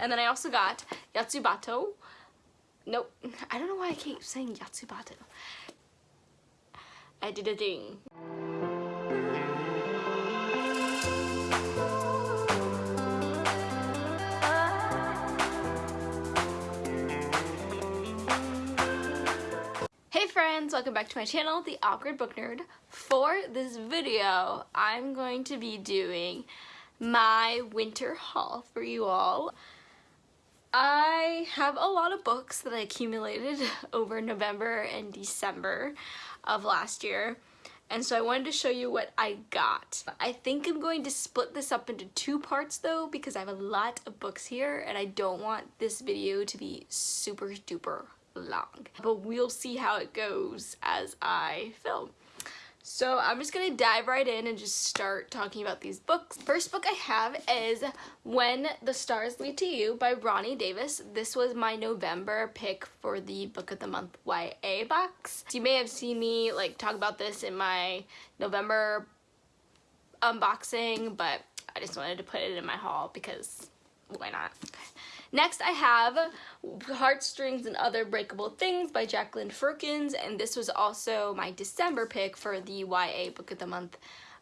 And then I also got Yatsubato. Nope, I don't know why I keep saying Yatsubato. I did a thing. Hey friends, welcome back to my channel, The Awkward Book Nerd. For this video, I'm going to be doing my winter haul for you all. I have a lot of books that I accumulated over November and December of last year and so I wanted to show you what I got. I think I'm going to split this up into two parts though because I have a lot of books here and I don't want this video to be super duper long. But we'll see how it goes as I film. So I'm just gonna dive right in and just start talking about these books. First book I have is When the Stars Lead to You by Ronni Davis. This was my November pick for the Book of the Month YA box. You may have seen me like talk about this in my November unboxing, but I just wanted to put it in my haul because why not? Next I have Heartstrings and Other Breakable Things by Jacqueline Firkins and this was also my December pick for the YA Book of the Month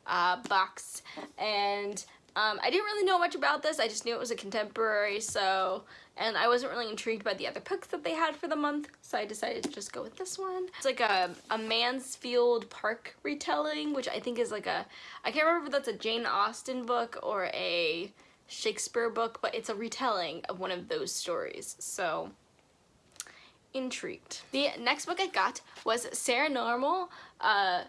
uh, box and um, I didn't really know much about this I just knew it was a contemporary so and I wasn't really intrigued by the other books that they had for the month so I decided to just go with this one. It's like a, a Mansfield Park retelling which I think is like a I can't remember if that's a Jane Austen book or a Shakespeare book, but it's a retelling of one of those stories. So, intrigued. The next book I got was Saranormal, uh,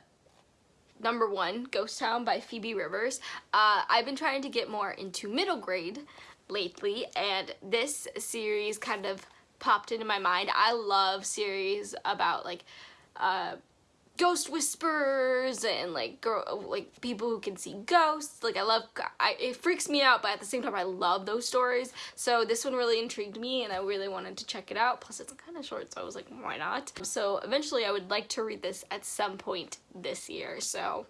number one, Ghost Town by Phoebe Rivers. Uh, I've been trying to get more into middle grade lately, and this series kind of popped into my mind. I love series about like uh, ghost whisperers and like girl like people who can see ghosts like I love I, it freaks me out but at the same time I love those stories so this one really intrigued me and I really wanted to check it out plus it's kind of short so I was like why not so eventually I would like to read this at some point this year so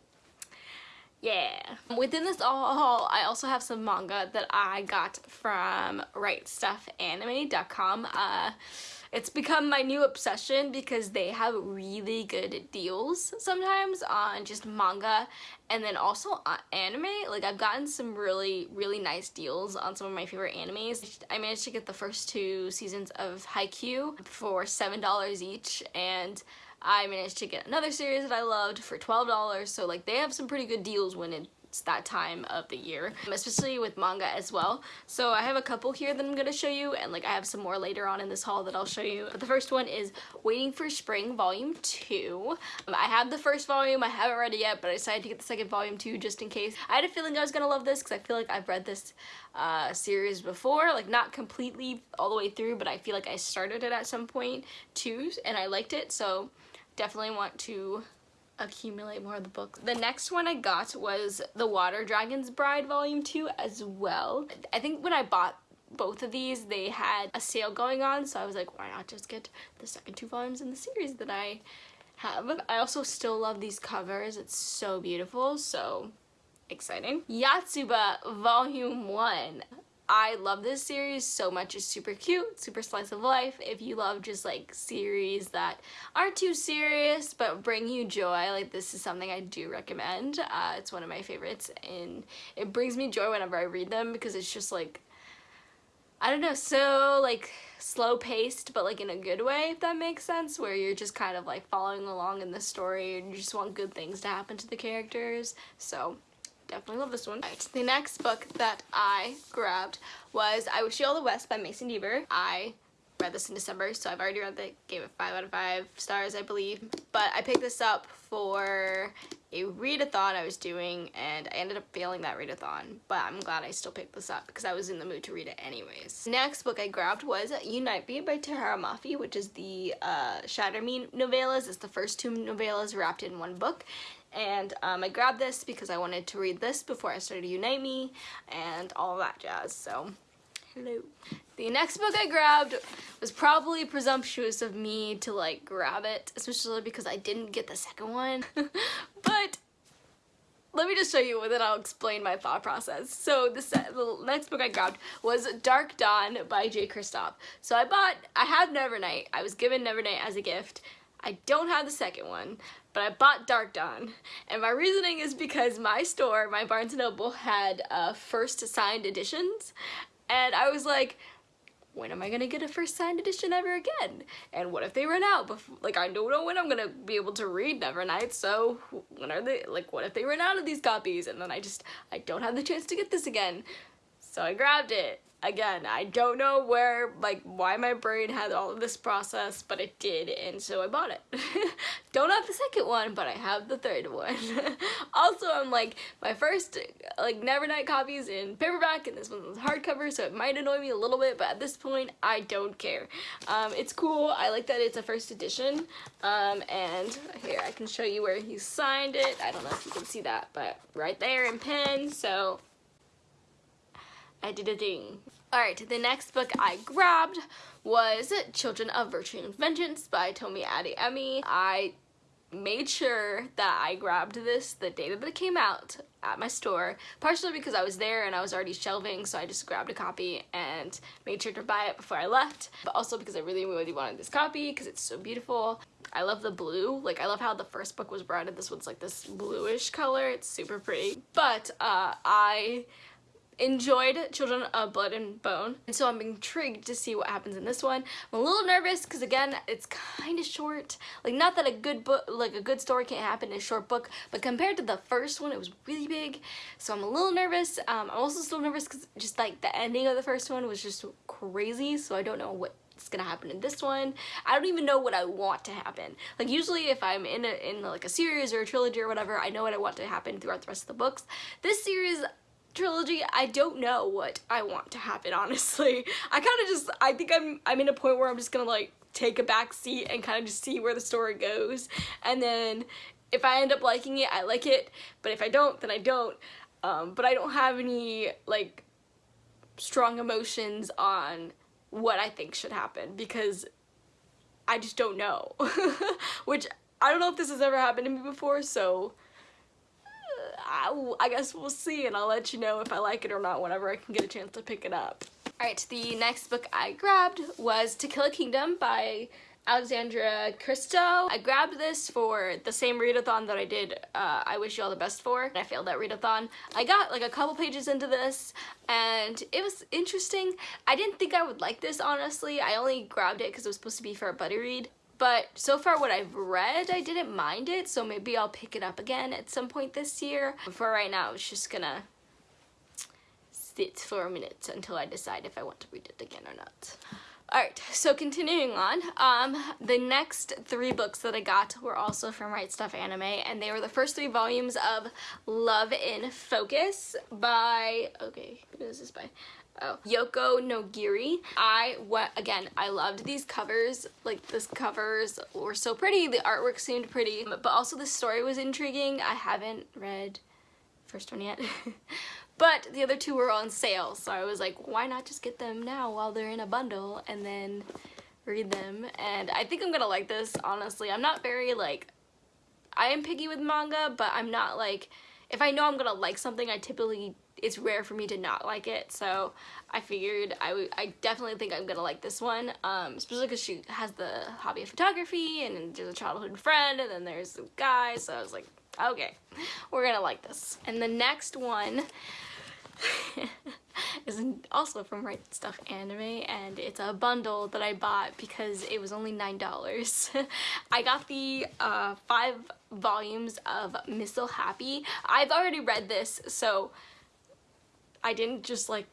yeah. Within this haul, I also have some manga that I got from RightStufAnime.com. Uh, it's become my new obsession because they have really good deals sometimes on just manga and then also anime. Like I've gotten some really, really nice deals on some of my favorite animes. I managed to get the first two seasons of Haikyuu for $7 each and I managed to get another series that I loved for $12 so like they have some pretty good deals when it it's that time of the year, especially with manga as well. So I have a couple here that I'm going to show you and like I have some more later on in this haul that I'll show you. But the first one is Waiting for Spring Volume 2. Um, I have the first volume, I haven't read it yet, but I decided to get the second volume too just in case. I had a feeling I was going to love this because I feel like I've read this uh, series before, like not completely all the way through, but I feel like I started it at some point too and I liked it. So definitely want to accumulate more of the books. The next one I got was The Water Dragon's Bride Volume 2 as well. I think when I bought both of these they had a sale going on so I was like why not just get the second two volumes in the series that I have. I also still love these covers. It's so beautiful so exciting. Yotsuba Volume 1. I love this series so much. It's super cute, super slice of life. If you love just like series that aren't too serious but bring you joy, like this is something I do recommend. Uh, it's one of my favorites and it brings me joy whenever I read them because it's just like, I don't know, so like slow paced but like in a good way if that makes sense where you're just kind of like following along in the story and you just want good things to happen to the characters. So definitely love this one. Right, the next book that I grabbed was I Wish You All the Best by Mason Deaver. I read this in December, so I've already read it, gave it 5 out of 5 stars, I believe. But I picked this up for a readathon I was doing, and I ended up failing that readathon. But I'm glad I still picked this up, because I was in the mood to read it anyways. Next book I grabbed was Unite Me by Tahereh Mafi, which is the uh, Shatter Me novellas. It's the first two novellas wrapped in one book and um, I grabbed this because I wanted to read this before I started Unite Me and all that jazz, so hello. The next book I grabbed was probably presumptuous of me to like grab it, especially because I didn't get the second one, but let me just show you and then I'll explain my thought process. So the, next book I grabbed was Darkdawn by Jay Kristoff. So I bought, I have Nevernight. I was given Nevernight as a gift. I don't have the second one, but I bought Darkdawn. And my reasoning is because my store, my Barnes & Noble, had uh, first signed editions. And I was like, when am I gonna get a first signed edition ever again? And what if they run out? Before, like I don't know when I'm gonna be able to read Nevernight, so when are they, like what if they run out of these copies? And then I just, I don't have the chance to get this again. So I grabbed it again, I don't know where, like, why my brain had all of this process, but it did, and so I bought it. don't have the second one, but I have the third one. also, I'm like, my first, like, Nevernight copies in paperback, and this one's hardcover, so it might annoy me a little bit, but at this point, I don't care. Um, it's cool, I like that it's a first edition, um, and here, I can show you where he signed it. I don't know if you can see that, but right there in pen, so I did a thing. Alright, the next book I grabbed was Children of Virtue and Vengeance by Tomi Adeyemi. I made sure that I grabbed this the day that it came out at my store, partially because I was there and I was already shelving, so I just grabbed a copy and made sure to buy it before I left, but also because I really, really wanted this copy because it's so beautiful. I love the blue, like I love how the first book was brown and this one's like this bluish color, it's super pretty. But uh, I enjoyed Children of Blood and Bone, and so I'm intrigued to see what happens in this one. I'm a little nervous because again, it's kind of short. Like not that a good book, like a good story can't happen in a short book, but compared to the first one, it was really big. So I'm a little nervous. Um, I'm also still nervous because just like the ending of the first one was just crazy. So I don't know what it's gonna happen in this one. I don't even know what I want to happen. Like usually if I'm in a, in like a series or a trilogy or whatever, I know what I want to happen throughout the rest of the books. This series, trilogy, I don't know what I want to happen, honestly. I kind of just, I think I'm, I'm in a point where I'm just gonna like take a back seat and kind of just see where the story goes. And then if I end up liking it, I like it. But if I don't, then I don't. Um, but I don't have any like strong emotions on what I think should happen because I just don't know. Which I don't know if this has ever happened to me before, so I, I guess we'll see and I'll let you know if I like it or not whenever I can get a chance to pick it up. Alright, the next book I grabbed was To Kill a Kingdom by Alexandra Christo. I grabbed this for the same readathon that I did uh, I Wish You All the Best for. And I failed that readathon. I got like a couple pages into this and it was interesting. I didn't think I would like this honestly. I only grabbed it because it was supposed to be for a buddy read. But so far what I've read, I didn't mind it, so maybe I'll pick it up again at some point this year. But for right now, it's just gonna sit for a minute until I decide if I want to read it again or not. Alright, so continuing on, um, the next three books that I got were also from Right Stuf Anime, and they were the first three volumes of Love in Focus by, okay, who is this by? Oh, Yoko Nogiri. I, what, again, I loved these covers. Like, this covers were so pretty. The artwork seemed pretty, but also the story was intriguing. I haven't read first one yet. but the other two were on sale, so I was like, why not just get them now while they're in a bundle and then read them. And I think I'm gonna like this, honestly. I'm not very, like, I am picky with manga, but I'm not, like, if I know I'm gonna like something, I typically it's rare for me to not like it. So I figured I, I definitely think I'm gonna like this one um, especially because she has the hobby of photography and there's a childhood friend and then there's a guy. So I was like okay we're gonna like this. And the next one is also from Right Stuf Anime and it's a bundle that I bought because it was only nine dollars I got the uh, five volumes of Missile Happy I've already read this so I didn't just like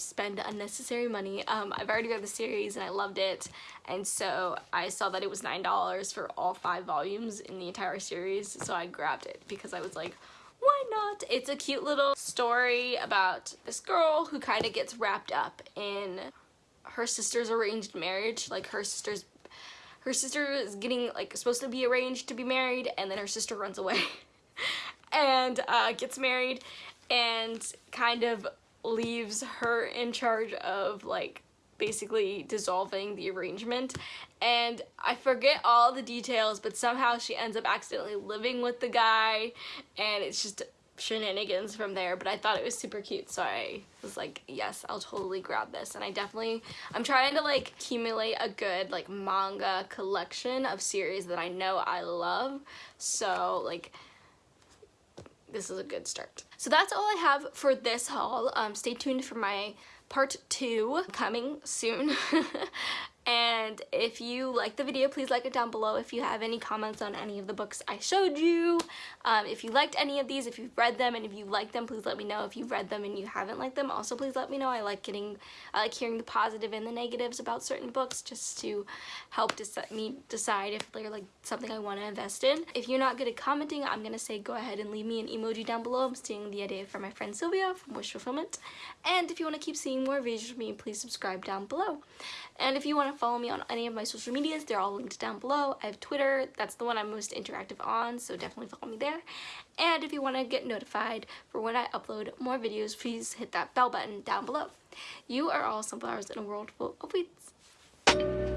spend unnecessary money. Um, I've already read the series and I loved it and so I saw that it was $9 for all five volumes in the entire series so I grabbed it because I was like why not? It's a cute little story about this girl who kind of gets wrapped up in her sister's arranged marriage like her sister's her sister is getting like supposed to be arranged to be married and then her sister runs away and uh, gets married and kind of leaves her in charge of like basically dissolving the arrangement and I forget all the details but somehow she ends up accidentally living with the guy and it's just shenanigans from there but I thought it was super cute so I was like yes I'll totally grab this and I definitely I'm trying to like accumulate a good like manga collection of series that I know I love so like this is a good start. So that's all I have for this haul. Um, stay tuned for my part two coming soon. And if you like the video, please like it down below. If you have any comments on any of the books I showed you, um, if you liked any of these, if you've read them, and if you like them, please let me know. If you've read them and you haven't liked them, also please let me know. I like getting, I like hearing the positive and the negatives about certain books just to help me decide if they're like something I want to invest in. If you're not good at commenting, I'm going to say go ahead and leave me an emoji down below. I'm stealing the idea from my friend Sylvia from Wish Fulfillment. And if you want to keep seeing more videos from me, please subscribe down below. And if you want to follow me on any of my social medias, they're all linked down below. I have Twitter, that's the one I'm most interactive on, so definitely follow me there. And if you want to get notified for when I upload more videos, please hit that bell button down below. You are all sunflowers in a world full of weeds.